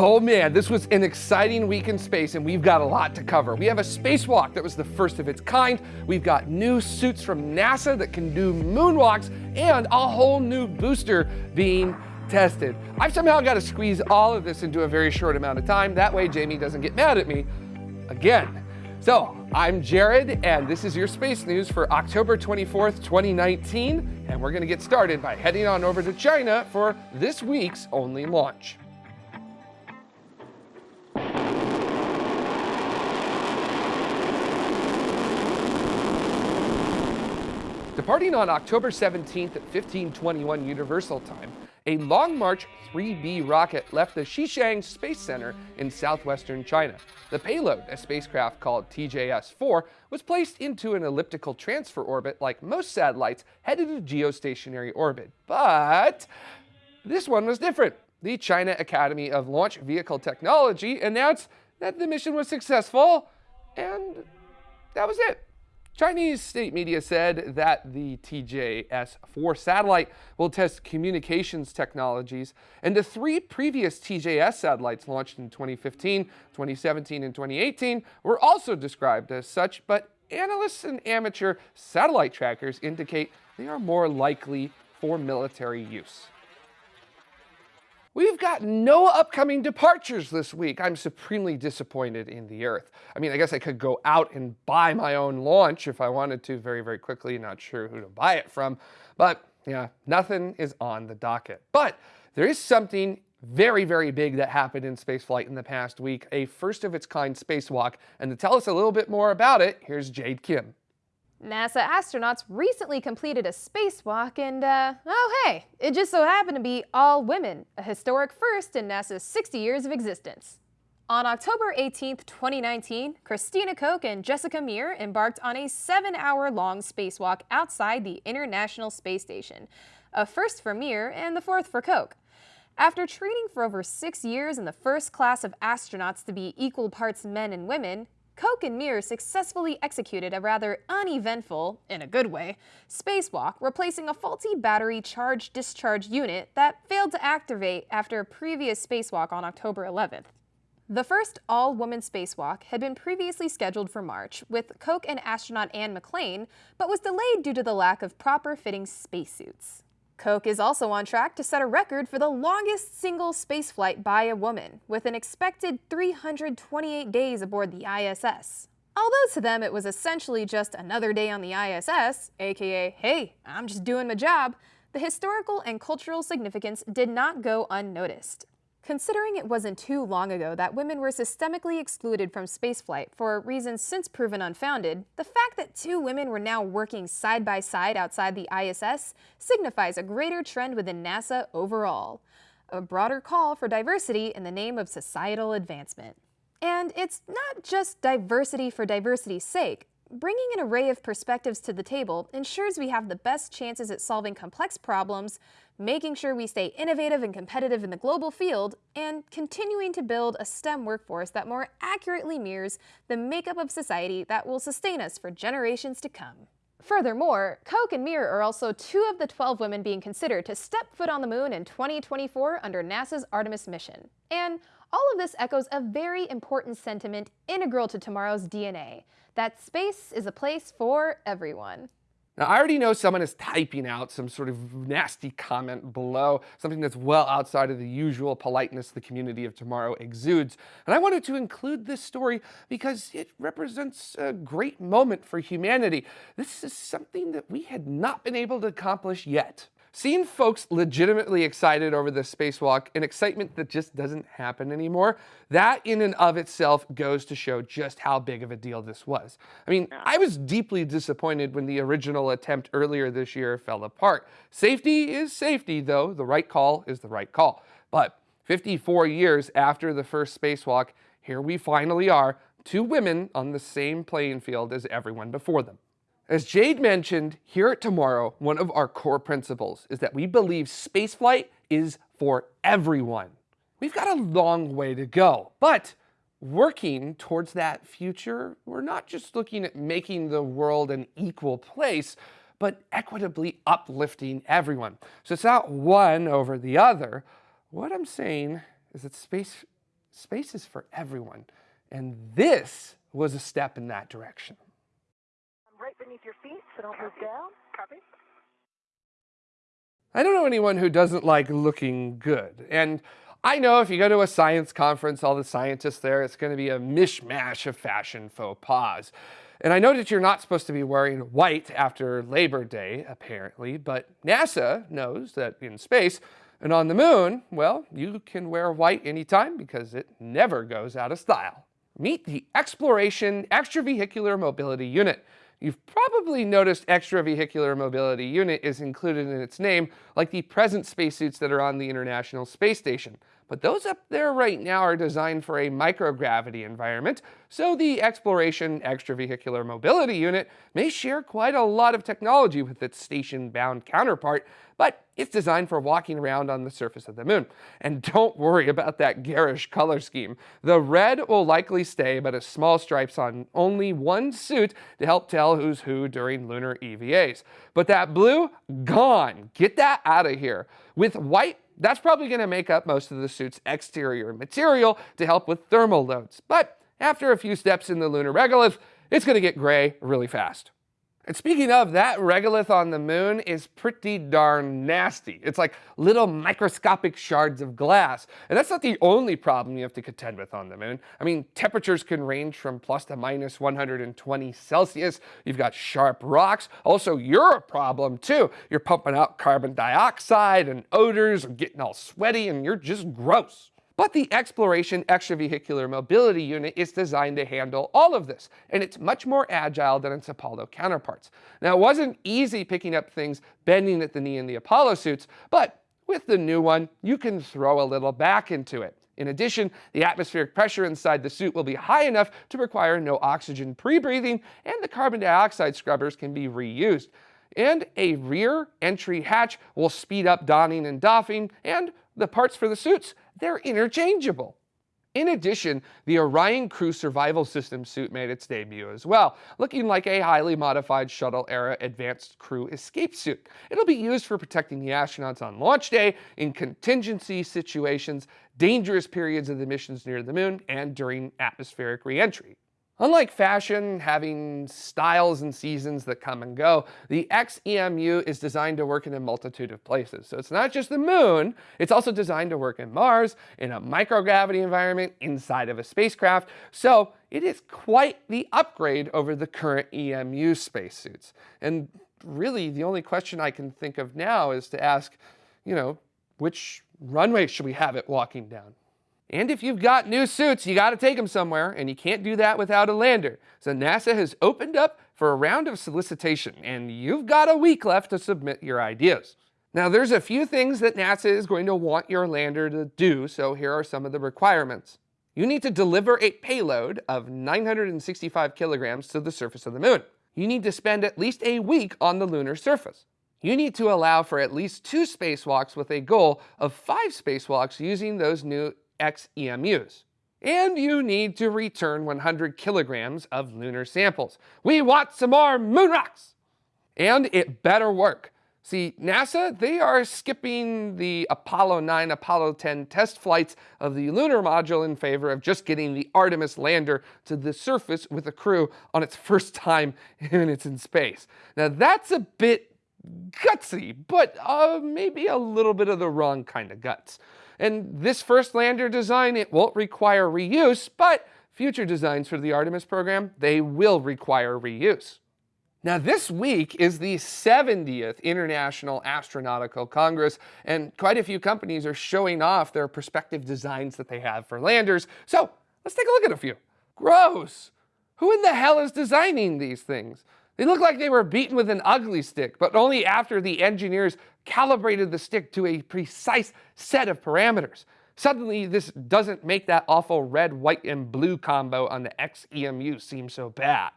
Oh man, this was an exciting week in space and we've got a lot to cover. We have a spacewalk that was the first of its kind. We've got new suits from NASA that can do moonwalks and a whole new booster being tested. I've somehow got to squeeze all of this into a very short amount of time. That way Jamie doesn't get mad at me again. So I'm Jared and this is your space news for October 24th, 2019. And we're gonna get started by heading on over to China for this week's only launch. Departing on October 17th at 1521 Universal Time, a Long March 3B rocket left the Xichang Space Center in southwestern China. The payload, a spacecraft called TJS-4, was placed into an elliptical transfer orbit like most satellites headed to geostationary orbit. But this one was different. The China Academy of Launch Vehicle Technology announced that the mission was successful, and that was it. Chinese state media said that the TJS-4 satellite will test communications technologies, and the three previous TJS satellites launched in 2015, 2017, and 2018 were also described as such, but analysts and amateur satellite trackers indicate they are more likely for military use. We've got no upcoming departures this week. I'm supremely disappointed in the Earth. I mean, I guess I could go out and buy my own launch if I wanted to very, very quickly. Not sure who to buy it from, but yeah, nothing is on the docket. But there is something very, very big that happened in spaceflight in the past week, a first of its kind spacewalk. And to tell us a little bit more about it, here's Jade Kim. NASA astronauts recently completed a spacewalk and, uh, oh hey, it just so happened to be all women, a historic first in NASA's 60 years of existence. On October 18, 2019, Christina Koch and Jessica Meir embarked on a seven-hour-long spacewalk outside the International Space Station, a first for Meir and the fourth for Koch. After training for over six years in the first class of astronauts to be equal parts men and women, Koch and Meir successfully executed a rather uneventful, in a good way, spacewalk, replacing a faulty battery charge-discharge unit that failed to activate after a previous spacewalk on October 11th. The first all-woman spacewalk had been previously scheduled for March with Koch and astronaut Anne McClain, but was delayed due to the lack of proper-fitting spacesuits. Koch is also on track to set a record for the longest single spaceflight by a woman, with an expected 328 days aboard the ISS. Although to them it was essentially just another day on the ISS, aka, hey, I'm just doing my job, the historical and cultural significance did not go unnoticed. Considering it wasn't too long ago that women were systemically excluded from spaceflight for reasons since proven unfounded, the fact that two women were now working side by side outside the ISS signifies a greater trend within NASA overall. A broader call for diversity in the name of societal advancement. And it's not just diversity for diversity's sake. Bringing an array of perspectives to the table ensures we have the best chances at solving complex problems, making sure we stay innovative and competitive in the global field, and continuing to build a STEM workforce that more accurately mirrors the makeup of society that will sustain us for generations to come. Furthermore, Koch and Meir are also two of the 12 women being considered to step foot on the moon in 2024 under NASA's Artemis mission. And all of this echoes a very important sentiment integral to tomorrow's DNA, that space is a place for everyone. Now, I already know someone is typing out some sort of nasty comment below, something that's well outside of the usual politeness the community of tomorrow exudes. And I wanted to include this story because it represents a great moment for humanity. This is something that we had not been able to accomplish yet. Seeing folks legitimately excited over the spacewalk, an excitement that just doesn't happen anymore, that in and of itself goes to show just how big of a deal this was. I mean, I was deeply disappointed when the original attempt earlier this year fell apart. Safety is safety, though. The right call is the right call. But 54 years after the first spacewalk, here we finally are, two women on the same playing field as everyone before them. As Jade mentioned, here at Tomorrow, one of our core principles is that we believe spaceflight is for everyone. We've got a long way to go, but working towards that future, we're not just looking at making the world an equal place, but equitably uplifting everyone. So it's not one over the other. What I'm saying is that space space is for everyone. And this was a step in that direction. Right beneath your feet, so don't move down. Copy. I don't know anyone who doesn't like looking good. And I know if you go to a science conference, all the scientists there, it's going to be a mishmash of fashion faux pas. And I know that you're not supposed to be wearing white after Labor Day, apparently, but NASA knows that in space and on the moon, well, you can wear white anytime because it never goes out of style. Meet the Exploration Extravehicular Mobility Unit. You've probably noticed Extravehicular Mobility Unit is included in its name, like the present spacesuits that are on the International Space Station. But those up there right now are designed for a microgravity environment, so the Exploration Extravehicular Mobility Unit may share quite a lot of technology with its station-bound counterpart, but it's designed for walking around on the surface of the moon. And don't worry about that garish color scheme. The red will likely stay, but a small stripes on only one suit to help tell who's who during lunar EVAs. But that blue, gone. Get that out of here. With white, that's probably going to make up most of the suit's exterior material to help with thermal loads. But after a few steps in the lunar regolith, it's going to get gray really fast. And speaking of, that regolith on the moon is pretty darn nasty. It's like little microscopic shards of glass. And that's not the only problem you have to contend with on the moon. I mean, temperatures can range from plus to minus 120 Celsius. You've got sharp rocks. Also, you're a problem too. You're pumping out carbon dioxide and odors and getting all sweaty and you're just gross. But the Exploration Extravehicular Mobility Unit is designed to handle all of this, and it's much more agile than its Apollo counterparts. Now, it wasn't easy picking up things bending at the knee in the Apollo suits, but with the new one, you can throw a little back into it. In addition, the atmospheric pressure inside the suit will be high enough to require no oxygen pre-breathing, and the carbon dioxide scrubbers can be reused. And a rear entry hatch will speed up donning and doffing, and the parts for the suits they're interchangeable. In addition, the Orion Crew Survival System suit made its debut as well, looking like a highly modified shuttle-era advanced crew escape suit. It'll be used for protecting the astronauts on launch day, in contingency situations, dangerous periods of the missions near the moon, and during atmospheric reentry. Unlike fashion, having styles and seasons that come and go, the XEMU is designed to work in a multitude of places. So it's not just the moon, it's also designed to work in Mars, in a microgravity environment, inside of a spacecraft. So it is quite the upgrade over the current EMU spacesuits. And really the only question I can think of now is to ask, you know, which runway should we have it walking down? And if you've got new suits, you got to take them somewhere, and you can't do that without a lander. So NASA has opened up for a round of solicitation, and you've got a week left to submit your ideas. Now, there's a few things that NASA is going to want your lander to do, so here are some of the requirements. You need to deliver a payload of 965 kilograms to the surface of the moon. You need to spend at least a week on the lunar surface. You need to allow for at least two spacewalks with a goal of five spacewalks using those new XEMUs. And you need to return 100 kilograms of lunar samples. We want some more moon rocks! And it better work. See, NASA, they are skipping the Apollo 9, Apollo 10 test flights of the lunar module in favor of just getting the Artemis lander to the surface with a crew on its first time when it's in space. Now that's a bit gutsy, but uh, maybe a little bit of the wrong kind of guts. And this first lander design, it won't require reuse, but future designs for the Artemis program, they will require reuse. Now this week is the 70th International Astronautical Congress, and quite a few companies are showing off their prospective designs that they have for landers. So let's take a look at a few. Gross! Who in the hell is designing these things? They looked like they were beaten with an ugly stick, but only after the engineers calibrated the stick to a precise set of parameters. Suddenly, this doesn't make that awful red, white, and blue combo on the XEMU seem so bad.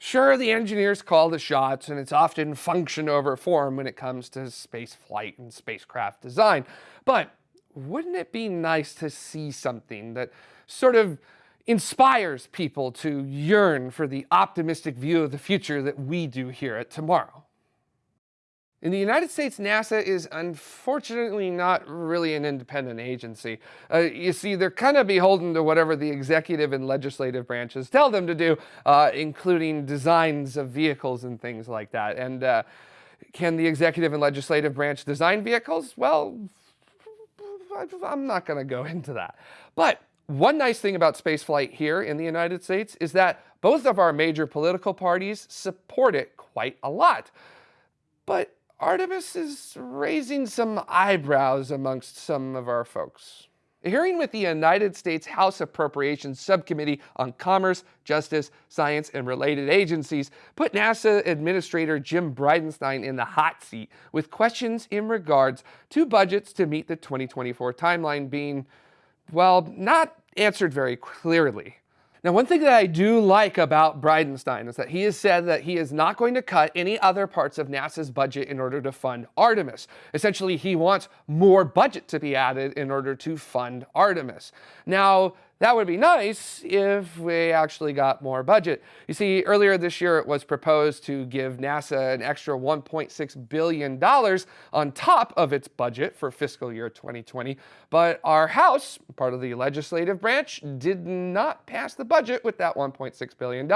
Sure, the engineers call the shots, and it's often function over form when it comes to space flight and spacecraft design, but wouldn't it be nice to see something that sort of inspires people to yearn for the optimistic view of the future that we do here at Tomorrow. In the United States, NASA is unfortunately not really an independent agency. Uh, you see, they're kind of beholden to whatever the executive and legislative branches tell them to do, uh, including designs of vehicles and things like that. And uh, can the executive and legislative branch design vehicles? Well, I'm not going to go into that. But one nice thing about spaceflight here in the United States is that both of our major political parties support it quite a lot. But Artemis is raising some eyebrows amongst some of our folks. A hearing with the United States House Appropriations Subcommittee on Commerce, Justice, Science, and Related Agencies put NASA Administrator Jim Bridenstine in the hot seat with questions in regards to budgets to meet the 2024 timeline being, well, not answered very clearly. Now, one thing that I do like about Bridenstine is that he has said that he is not going to cut any other parts of NASA's budget in order to fund Artemis. Essentially, he wants more budget to be added in order to fund Artemis. Now, that would be nice if we actually got more budget. You see, earlier this year it was proposed to give NASA an extra $1.6 billion on top of its budget for fiscal year 2020, but our House, part of the legislative branch, did not pass the budget with that $1.6 billion.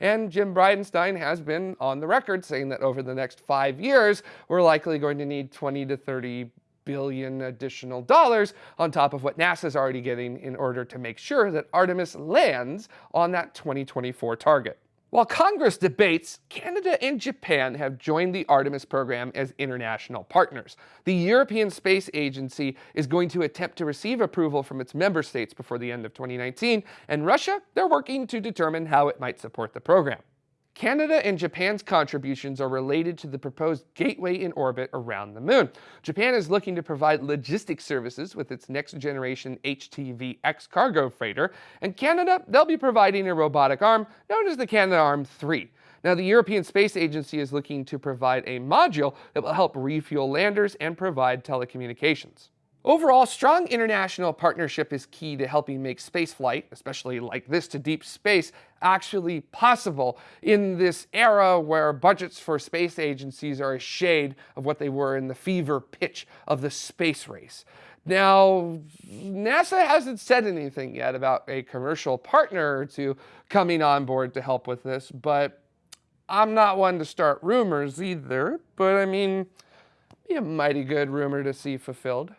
And Jim Bridenstine has been on the record saying that over the next five years, we're likely going to need 20 to 30 billion additional dollars on top of what NASA's already getting in order to make sure that Artemis lands on that 2024 target. While Congress debates, Canada and Japan have joined the Artemis program as international partners. The European Space Agency is going to attempt to receive approval from its member states before the end of 2019, and Russia, they're working to determine how it might support the program. Canada and Japan's contributions are related to the proposed gateway in orbit around the moon. Japan is looking to provide logistics services with its next generation HTV-X cargo freighter, and Canada, they'll be providing a robotic arm known as the Canadarm3. Now, the European Space Agency is looking to provide a module that will help refuel landers and provide telecommunications. Overall, strong international partnership is key to helping make spaceflight, especially like this to deep space, actually possible in this era where budgets for space agencies are a shade of what they were in the fever pitch of the space race. Now, NASA hasn't said anything yet about a commercial partner or two coming on board to help with this, but I'm not one to start rumors either, but I mean, be a mighty good rumor to see fulfilled.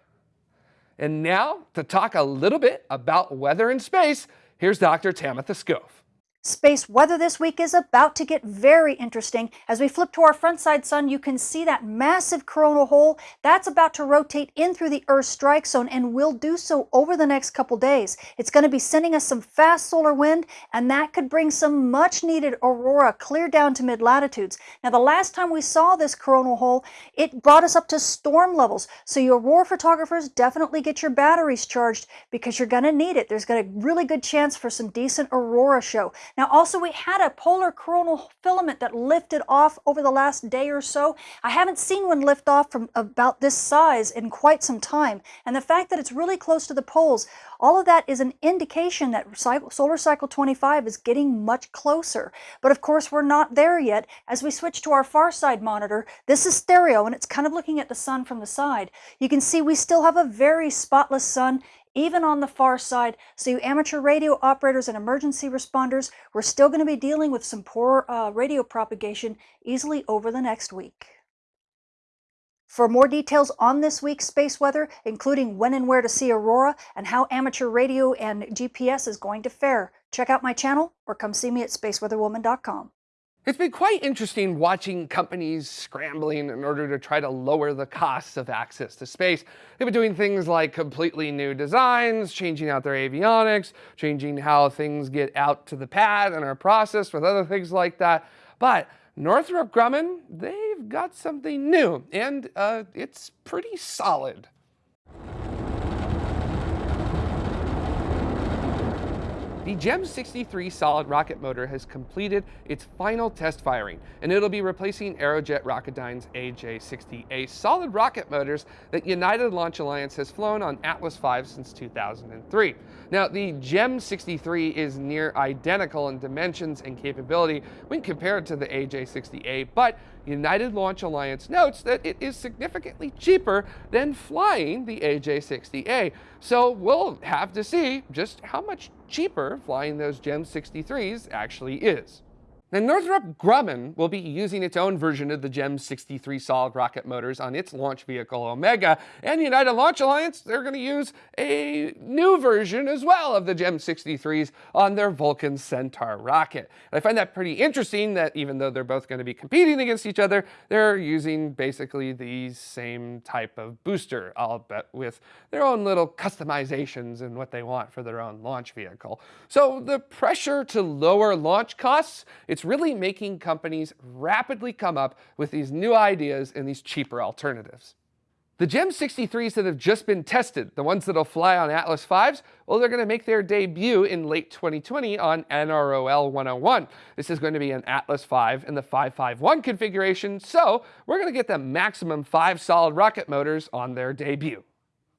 And now, to talk a little bit about weather in space, here's Dr. Tamitha Skov. Space weather this week is about to get very interesting. As we flip to our front side sun, you can see that massive coronal hole. That's about to rotate in through the Earth's strike zone and will do so over the next couple days. It's going to be sending us some fast solar wind, and that could bring some much needed aurora clear down to mid latitudes. Now, the last time we saw this coronal hole, it brought us up to storm levels. So, your aurora photographers definitely get your batteries charged because you're going to need it. There's got a really good chance for some decent aurora show. Now also we had a polar coronal filament that lifted off over the last day or so. I haven't seen one lift off from about this size in quite some time. And the fact that it's really close to the poles, all of that is an indication that solar cycle 25 is getting much closer. But of course we're not there yet. As we switch to our far side monitor, this is stereo and it's kind of looking at the sun from the side. You can see we still have a very spotless sun even on the far side. So you amateur radio operators and emergency responders, we're still going to be dealing with some poor uh, radio propagation easily over the next week. For more details on this week's space weather, including when and where to see aurora and how amateur radio and GPS is going to fare, check out my channel or come see me at spaceweatherwoman.com. It's been quite interesting watching companies scrambling in order to try to lower the costs of access to space. They've been doing things like completely new designs, changing out their avionics, changing how things get out to the pad and are processed with other things like that. But Northrop Grumman, they've got something new, and uh, it's pretty solid. The GEM 63 solid rocket motor has completed its final test firing, and it'll be replacing Aerojet Rocketdyne's AJ-60A solid rocket motors that United Launch Alliance has flown on Atlas V since 2003. Now, the GEM 63 is near identical in dimensions and capability when compared to the AJ-60A, but United Launch Alliance notes that it is significantly cheaper than flying the AJ-60A. So we'll have to see just how much cheaper flying those GEM 63s actually is. Now, Northrop Grumman will be using its own version of the GEM 63 solid rocket motors on its launch vehicle Omega, and United Launch Alliance, they're going to use a new version as well of the GEM 63s on their Vulcan Centaur rocket. And I find that pretty interesting that even though they're both going to be competing against each other, they're using basically the same type of booster, I'll bet with their own little customizations and what they want for their own launch vehicle. So the pressure to lower launch costs, it's it's really making companies rapidly come up with these new ideas and these cheaper alternatives. The GEM 63s that have just been tested, the ones that'll fly on Atlas 5s, well, they're going to make their debut in late 2020 on NROL 101. This is going to be an Atlas 5 in the 551 configuration, so we're going to get the maximum five solid rocket motors on their debut.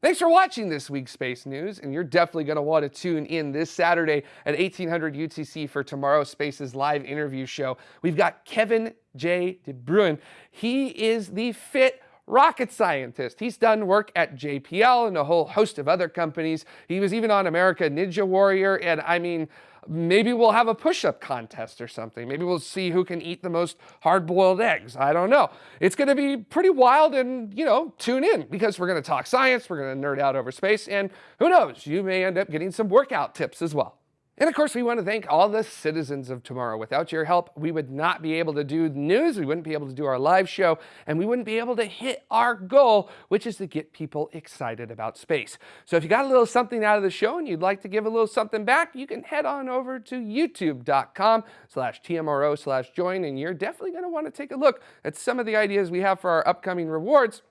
Thanks for watching this week's Space News, and you're definitely going to want to tune in this Saturday at 1800 UTC for tomorrow's Space's live interview show. We've got Kevin J. De Bruin. He is the FIT rocket scientist. He's done work at JPL and a whole host of other companies. He was even on America Ninja Warrior, and I mean, maybe we'll have a push-up contest or something. Maybe we'll see who can eat the most hard-boiled eggs. I don't know. It's going to be pretty wild and, you know, tune in because we're going to talk science, we're going to nerd out over space, and who knows, you may end up getting some workout tips as well. And of course, we want to thank all the citizens of tomorrow. Without your help, we would not be able to do the news, we wouldn't be able to do our live show, and we wouldn't be able to hit our goal, which is to get people excited about space. So if you got a little something out of the show and you'd like to give a little something back, you can head on over to youtube.com slash TMRO slash join, and you're definitely going to want to take a look at some of the ideas we have for our upcoming rewards.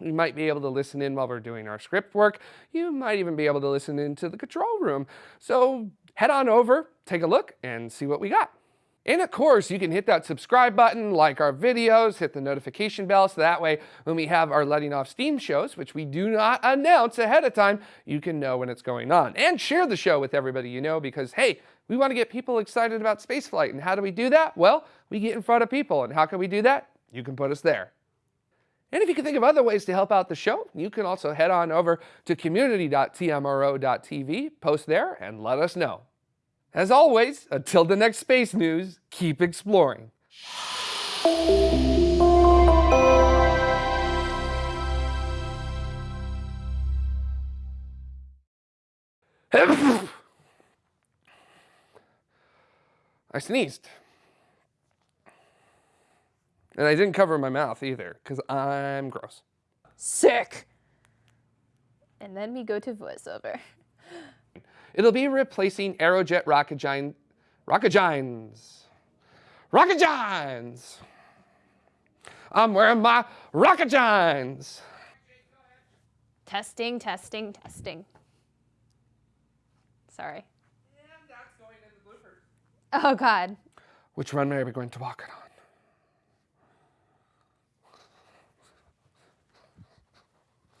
You might be able to listen in while we're doing our script work. You might even be able to listen into the control room. So head on over, take a look, and see what we got. And of course, you can hit that subscribe button, like our videos, hit the notification bell, so that way when we have our letting off steam shows, which we do not announce ahead of time, you can know when it's going on. And share the show with everybody you know because, hey, we want to get people excited about spaceflight. And how do we do that? Well, we get in front of people. And how can we do that? You can put us there. And if you can think of other ways to help out the show, you can also head on over to community.tmro.tv, post there, and let us know. As always, until the next space news, keep exploring. I sneezed. And I didn't cover my mouth either, because I'm gross. Sick. And then we go to voiceover. It'll be replacing Aerojet Rocketdyne, Rocketdynes. Rocketdynes! I'm wearing my Rocketdynes! Testing, testing, testing. Sorry. And that's going in the bloopers. Oh, God. Which runway are we going to walk it on?